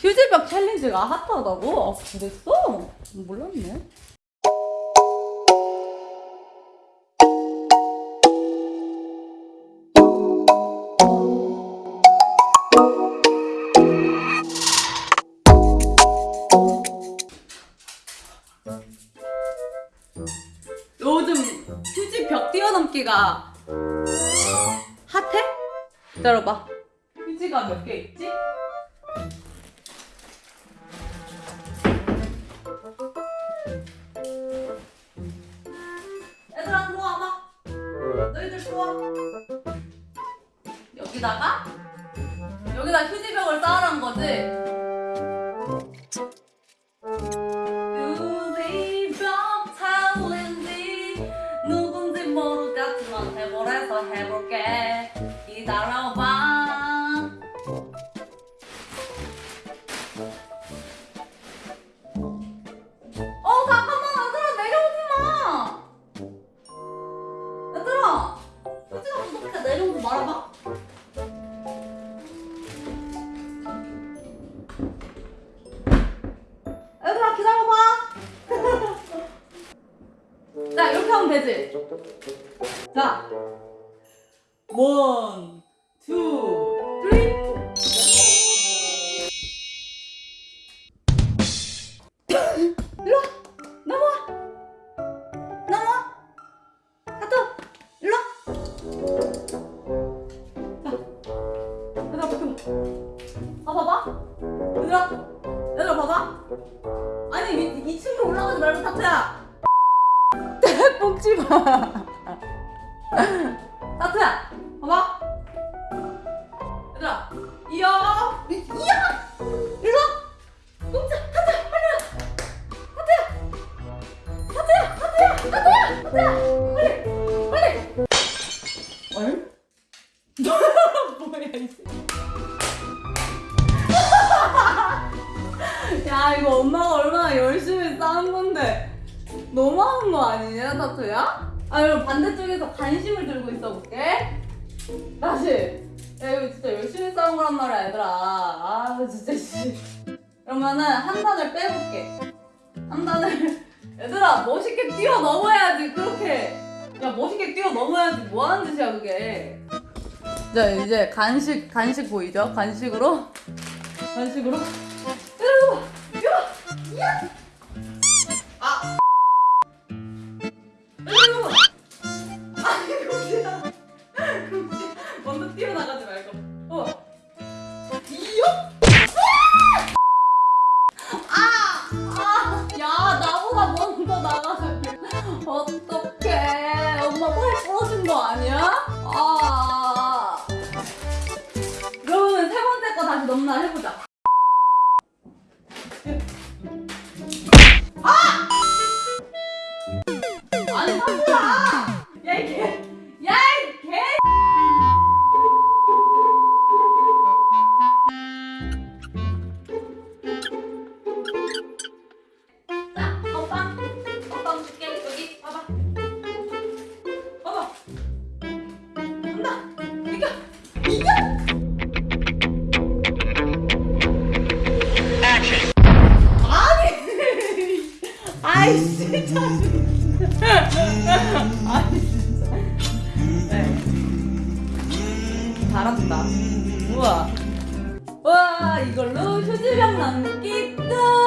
휴지벽 챌린지가 핫하다고? 아, 그랬어? 몰랐네. 요즘 휴지 벽 뛰어넘기가 핫해? 기다려봐. 휴지가 몇 개 있지? 여기다가 여기다 휴지벽을 쌓으란 거지. 휴지벽 챌린지 누군지 모르겠지만 해보래서 해볼게. 기다려봐. 어 잠깐만 얘들아 내려오지 마. 얘들아 휴지가 부족해 내려오지 말아봐. 되지. 자 원, 투, 쓰리. 얘들아 봐봐. 아니 이, 2층으로 올라가지 말고 타투야. 뽕지 마. 타투야. 봐봐. 얘들아. 이야. 이야. 일로 와. 뽕지. 타투야. 빨리 와. 하트야! 하트야! 하트야! 하트야! 빨리! 빨리! 얼? 뭐야 이제 야 이거 엄마가 얼마나 열심히 너무한 거 아니냐 타투야? 아 그럼 반대쪽에서 관심을 들고 있어 볼게 다시 야 이거 진짜 열심히 쌓은 거란 말이야 얘들아 아 진짜 씨 그러면은 한 단을 빼볼게 한 단을 얘들아 멋있게 뛰어 넘어야지 그렇게 야 멋있게 뛰어 넘어야지 뭐 하는 짓이야 그게 자 이제 간식 간식 보이죠 간식으로 간식으로 여러분 이거 야 나가서 어떡해. 엄마 팔 부러진 거 아니야? 아. 그러면 세 번째 거 다시 넘나 해보자. 잘한다. 우와. 와, 이걸로 휴지병 남기 끝.